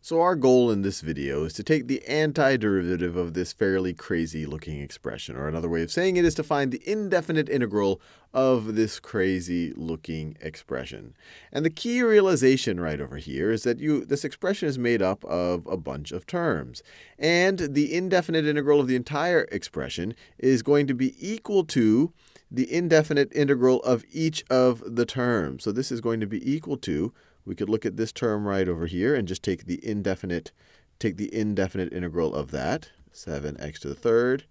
So our goal in this video is to take the antiderivative of this fairly crazy looking expression. Or another way of saying it is to find the indefinite integral of this crazy looking expression. And the key realization right over here is that you this expression is made up of a bunch of terms. And the indefinite integral of the entire expression is going to be equal to the indefinite integral of each of the terms. So this is going to be equal to we could look at this term right over here and just take the indefinite, take the indefinite integral of that, 7x to the third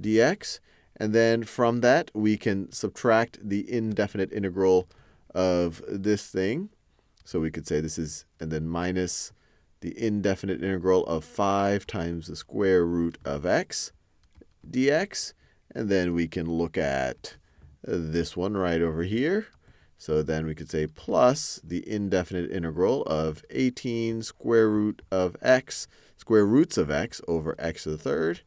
dx. And then from that, we can subtract the indefinite integral of this thing. So we could say this is, and then minus the indefinite integral of 5 times the square root of x dx. And then we can look at this one right over here. So then we could say plus the indefinite integral of 18 square root of x, square roots of x over x to the third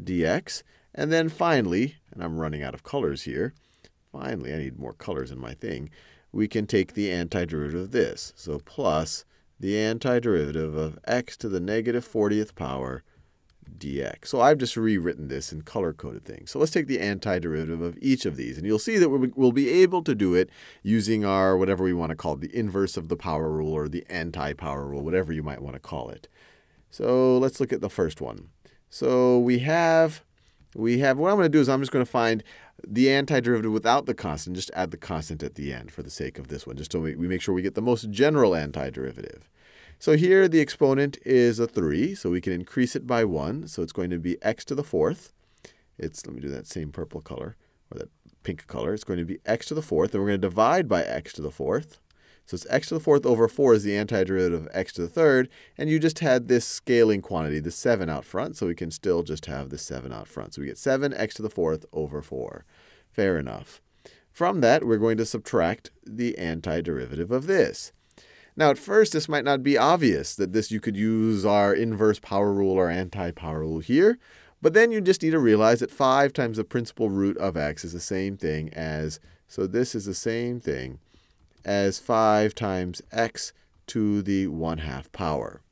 dx. And then finally, and I'm running out of colors here, finally, I need more colors in my thing, we can take the antiderivative of this. So plus the antiderivative of x to the negative 40th power dx. So I've just rewritten this in color-coded things. So let's take the antiderivative of each of these. And you'll see that we'll be able to do it using our, whatever we want to call it, the inverse of the power rule or the anti-power rule, whatever you might want to call it. So let's look at the first one. So we have, we have, what I'm going to do is I'm just going to find the antiderivative without the constant, just add the constant at the end for the sake of this one, just so we, we make sure we get the most general antiderivative. So here the exponent is a 3, so we can increase it by 1. So it's going to be x to the fourth. It's, let me do that same purple color, or that pink color. It's going to be x to the fourth, and we're going to divide by x to the fourth. So it's x to the fourth over 4 is the antiderivative of x to the third. And you just had this scaling quantity, the 7 out front, so we can still just have the 7 out front. So we get 7x to the fourth over 4. Fair enough. From that, we're going to subtract the antiderivative of this. Now, at first, this might not be obvious that this you could use our inverse power rule or anti-power rule here. But then you just need to realize that 5 times the principal root of x is the same thing as, so this is the same thing as 5 times x to the 1 half power.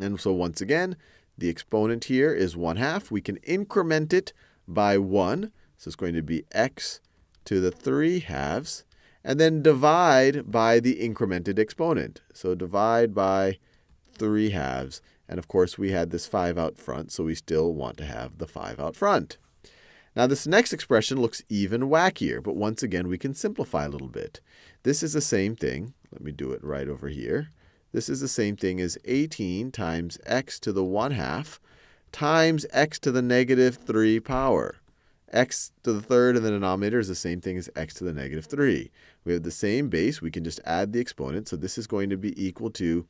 And so once again, the exponent here is 1 half. We can increment it by 1. So it's going to be x to the 3 halves and then divide by the incremented exponent. So divide by 3 halves. And of course, we had this 5 out front, so we still want to have the 5 out front. Now, this next expression looks even wackier, but once again, we can simplify a little bit. This is the same thing. Let me do it right over here. This is the same thing as 18 times x to the 1 half times x to the negative 3 power x to the third in the denominator is the same thing as x to the negative 3. We have the same base. We can just add the exponent. So this is going to be equal to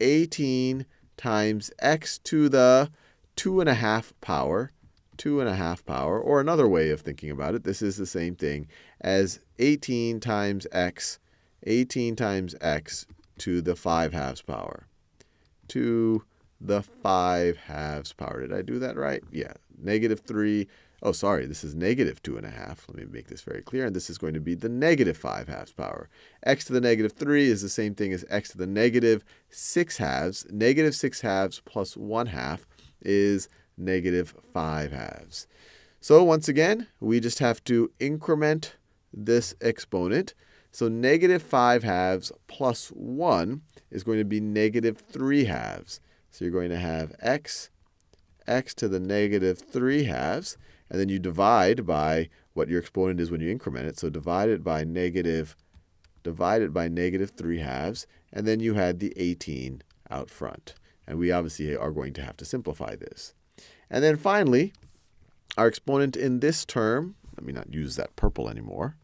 18 times x to the 2.5 power, 2.5 power. Or another way of thinking about it, this is the same thing as 18 times x, 18 times x to the 5 halves power, to the 5 halves power. Did I do that right? Yeah, negative 3 Oh, sorry, this is negative 2 and a half. Let me make this very clear. And this is going to be the negative 5 halves power. x to the negative 3 is the same thing as x to the negative 6 halves. Negative 6 halves plus 1 half is negative 5 halves. So once again, we just have to increment this exponent. So negative 5 halves plus 1 is going to be negative 3 halves. So you're going to have x, x to the negative 3 halves. And then you divide by what your exponent is when you increment it. So divide it by negative, divide it by negative 3 halves. And then you had the 18 out front. And we obviously are going to have to simplify this. And then finally, our exponent in this term, let me not use that purple anymore.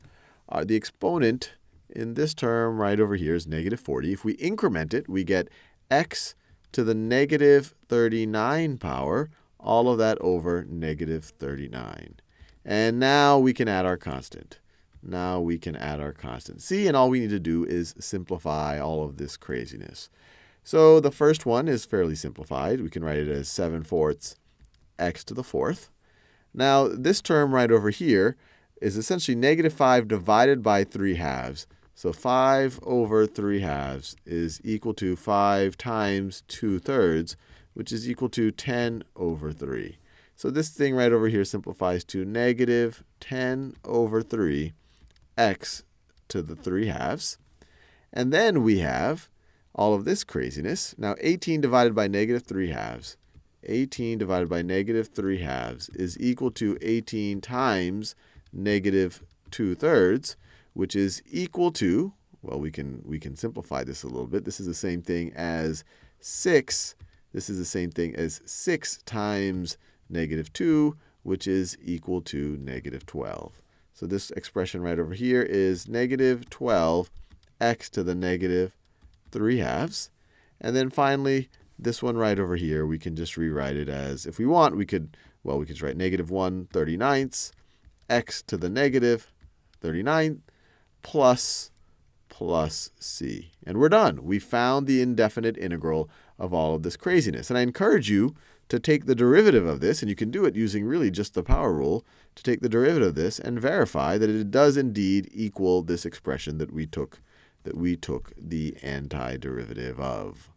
Uh, the exponent in this term right over here is negative 40. If we increment it, we get x to the negative 39 power all of that over negative 39. And now we can add our constant. Now we can add our constant. See, and all we need to do is simplify all of this craziness. So the first one is fairly simplified. We can write it as 7 fourths x to the fourth. Now, this term right over here is essentially negative 5 divided by 3 halves. So 5 over 3 halves is equal to 5 times 2 thirds, which is equal to 10 over 3. So this thing right over here simplifies to negative 10 over 3 x to the 3 halves. And then we have all of this craziness. Now 18 divided by negative 3 halves, 18 divided by negative 3 halves is equal to 18 times negative 2 thirds which is equal to, well, we can, we can simplify this a little bit. This is the same thing as 6. This is the same thing as 6 times negative 2, which is equal to negative 12. So this expression right over here is negative 12 x to the negative 3 halves. And then finally, this one right over here, we can just rewrite it as, if we want, we could, well, we could write negative 1 39ths x to the negative 39 plus plus c. And we're done. We found the indefinite integral of all of this craziness. And I encourage you to take the derivative of this, and you can do it using really just the power rule, to take the derivative of this and verify that it does indeed equal this expression that we took, that we took the antiderivative of.